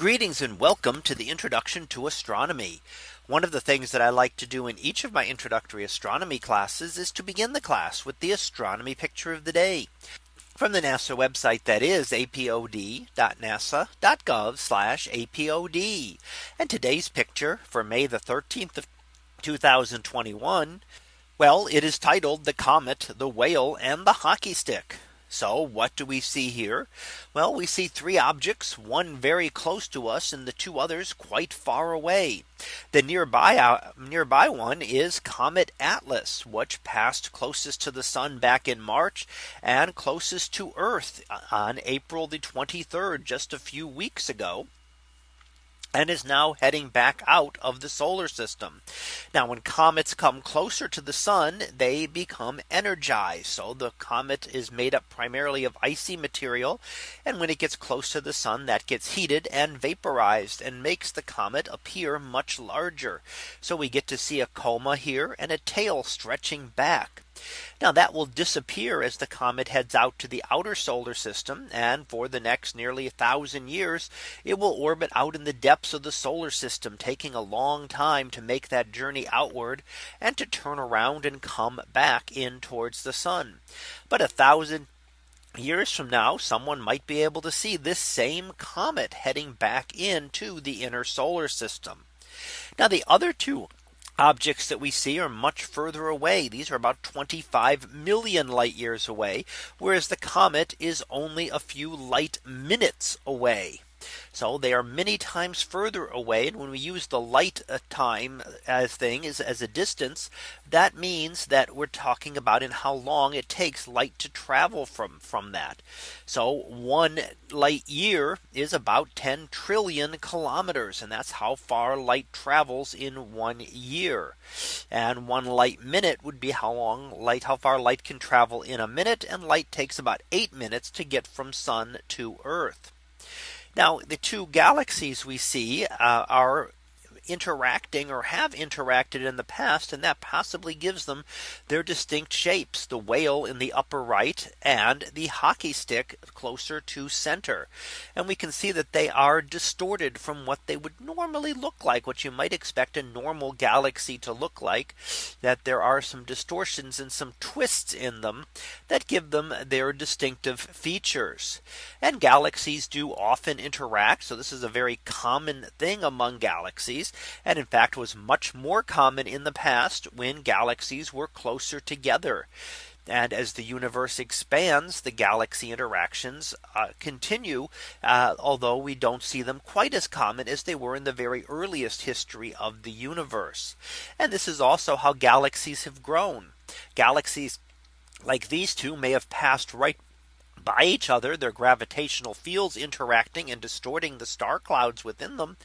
Greetings and welcome to the introduction to astronomy. One of the things that I like to do in each of my introductory astronomy classes is to begin the class with the astronomy picture of the day from the NASA website that is apod.nasa.gov apod. And today's picture for May the 13th of 2021. Well, it is titled the comet, the whale and the hockey stick. So what do we see here? Well, we see three objects, one very close to us and the two others quite far away. The nearby uh, nearby one is Comet Atlas, which passed closest to the sun back in March and closest to Earth on April the 23rd, just a few weeks ago and is now heading back out of the solar system. Now when comets come closer to the sun, they become energized. So the comet is made up primarily of icy material. And when it gets close to the sun, that gets heated and vaporized and makes the comet appear much larger. So we get to see a coma here and a tail stretching back. Now that will disappear as the comet heads out to the outer solar system. And for the next nearly a thousand years, it will orbit out in the depths of the solar system, taking a long time to make that journey outward and to turn around and come back in towards the sun. But a thousand years from now someone might be able to see this same comet heading back into the inner solar system. Now the other two objects that we see are much further away. These are about 25 million light years away, whereas the comet is only a few light minutes away. So they are many times further away. And when we use the light uh, time as thing is as a distance, that means that we're talking about in how long it takes light to travel from from that. So one light year is about 10 trillion kilometers. And that's how far light travels in one year. And one light minute would be how long light how far light can travel in a minute. And light takes about eight minutes to get from sun to earth. Now the two galaxies we see uh, are interacting or have interacted in the past and that possibly gives them their distinct shapes the whale in the upper right and the hockey stick closer to center. And we can see that they are distorted from what they would normally look like what you might expect a normal galaxy to look like that there are some distortions and some twists in them that give them their distinctive features. And galaxies do often interact so this is a very common thing among galaxies and in fact was much more common in the past when galaxies were closer together. And as the universe expands, the galaxy interactions uh, continue, uh, although we don't see them quite as common as they were in the very earliest history of the universe. And this is also how galaxies have grown. Galaxies like these two may have passed right by each other, their gravitational fields interacting and distorting the star clouds within them.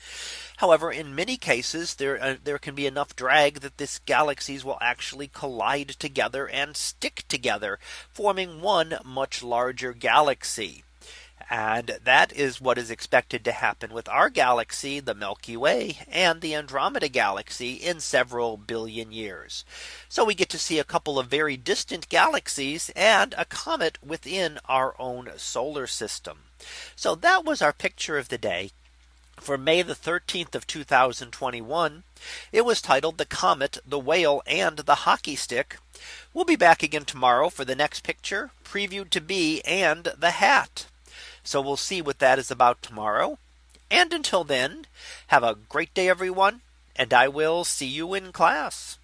However, in many cases, there uh, there can be enough drag that this galaxies will actually collide together and stick together, forming one much larger galaxy. And that is what is expected to happen with our galaxy, the Milky Way and the Andromeda galaxy in several billion years. So we get to see a couple of very distant galaxies and a comet within our own solar system. So that was our picture of the day for May the 13th of 2021. It was titled the comet, the whale and the hockey stick. We'll be back again tomorrow for the next picture previewed to be and the hat. So we'll see what that is about tomorrow. And until then, have a great day, everyone. And I will see you in class.